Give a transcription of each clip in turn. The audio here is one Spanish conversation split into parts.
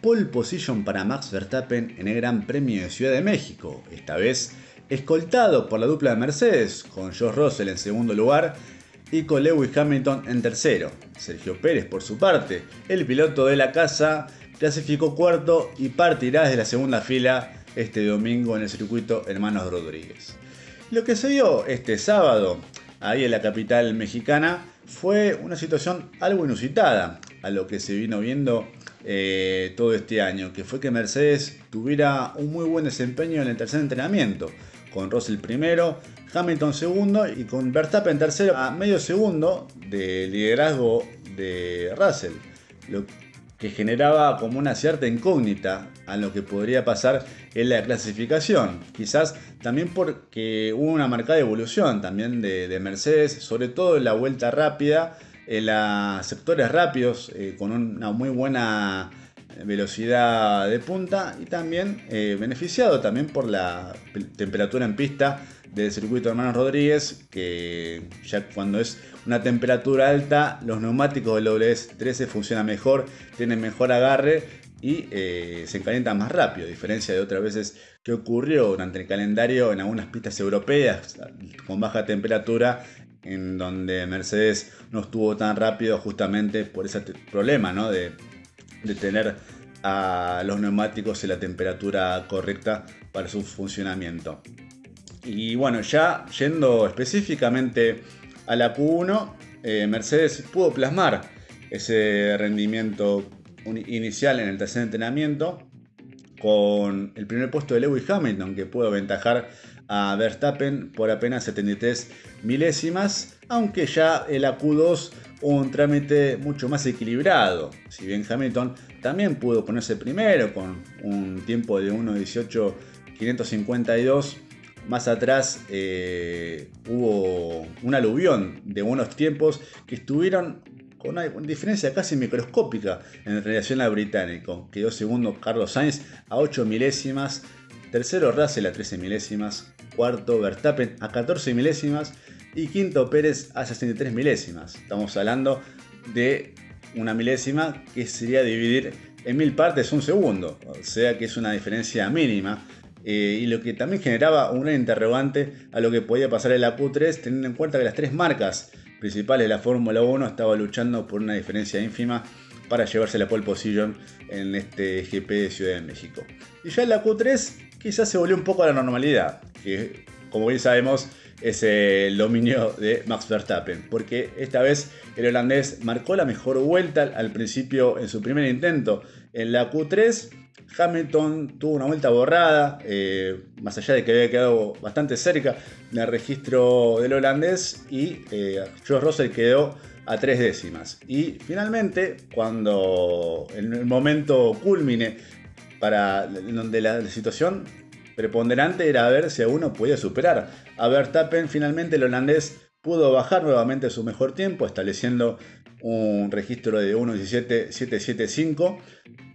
pole position para Max Verstappen en el Gran Premio de Ciudad de México, esta vez escoltado por la dupla de Mercedes, con George Russell en segundo lugar y con Lewis Hamilton en tercero. Sergio Pérez, por su parte, el piloto de la casa, clasificó cuarto y partirá desde la segunda fila este domingo en el circuito Hermanos Rodríguez. Lo que se dio este sábado, ahí en la capital mexicana, fue una situación algo inusitada a lo que se vino viendo eh, todo este año, que fue que Mercedes tuviera un muy buen desempeño en el tercer entrenamiento, con Russell primero, Hamilton segundo y con Verstappen tercero a medio segundo de liderazgo de Russell, lo que generaba como una cierta incógnita a lo que podría pasar en la clasificación. Quizás también porque hubo una marcada evolución también de, Mercedes, sobre todo en la vuelta rápida, en los sectores rápidos, eh, con una muy buena velocidad de punta y también eh, beneficiado también por la temperatura en pista del circuito Hermanos Rodríguez, que ya cuando es una temperatura alta, los neumáticos del WS13 funcionan mejor, tienen mejor agarre y eh, se calientan más rápido, a diferencia de otras veces que ocurrió durante el calendario en algunas pistas europeas con baja temperatura, en donde Mercedes no estuvo tan rápido justamente por ese problema de tener a los neumáticos en la temperatura correcta para su funcionamiento. Y bueno, ya yendo específicamente a la Q1, eh, Mercedes pudo plasmar ese rendimiento inicial en el tercer entrenamiento con el primer puesto de Lewis Hamilton que pudo aventajar a Verstappen por apenas 73 milésimas, aunque ya el AQ2 un trámite mucho más equilibrado. Si bien Hamilton también pudo ponerse primero con un tiempo de 1.18.552, más atrás eh, hubo un aluvión de buenos tiempos que estuvieron con una diferencia casi microscópica en relación al británico. Quedó segundo Carlos Sainz a 8 milésimas, tercero Russell a 13 milésimas, cuarto Verstappen a 14 milésimas y quinto Pérez a 63 milésimas. Estamos hablando de una milésima que sería dividir en mil partes un segundo, o sea que es una diferencia mínima. Eh, y lo que también generaba un interrogante a lo que podía pasar en la Q3, teniendo en cuenta que las tres marcas principales de la Fórmula 1 estaban luchando por una diferencia ínfima para llevarse la pole position en este GP de Ciudad de México. Y ya en la Q3 quizás se volvió un poco a la normalidad, que como bien sabemos es el dominio de Max Verstappen, porque esta vez el holandés marcó la mejor vuelta al principio en su primer intento. En la Q3, Hamilton tuvo una vuelta borrada, eh, más allá de que había quedado bastante cerca del registro del holandés, y eh, George Russell quedó a tres décimas. Y finalmente, cuando en el momento culmine donde la situación preponderante era ver si a uno podía superar. A Verstappen finalmente el holandés pudo bajar nuevamente su mejor tiempo, estableciendo un registro de 1.17.775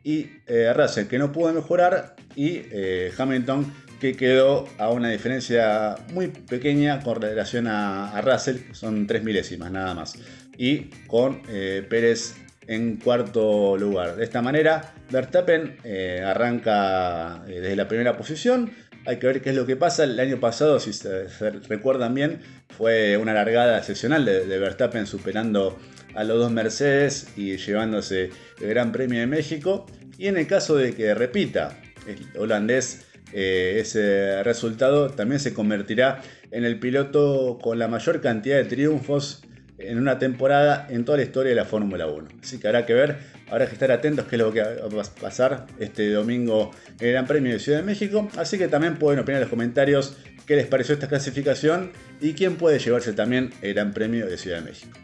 y eh, Russell que no pudo mejorar y eh, Hamilton que quedó a una diferencia muy pequeña con relación a, Russell, son 3 milésimas nada más, y con eh, Pérez en cuarto lugar. De esta manera, Verstappen eh, arranca eh, desde la primera posición. Hay que ver qué es lo que pasa. El año pasado, si se, recuerdan bien, fue una largada excepcional de, Verstappen superando a los dos Mercedes y llevándose el Gran Premio de México. Y en el caso de que repita el holandés eh, ese resultado, también se convertirá en el piloto con la mayor cantidad de triunfos en una temporada en toda la historia de la Fórmula 1. Así que habrá que ver, habrá que estar atentos qué es lo que va a pasar este domingo en el Gran Premio de Ciudad de México. Así que también pueden opinar en los comentarios qué les pareció esta clasificación y quién puede llevarse también el Gran Premio de Ciudad de México.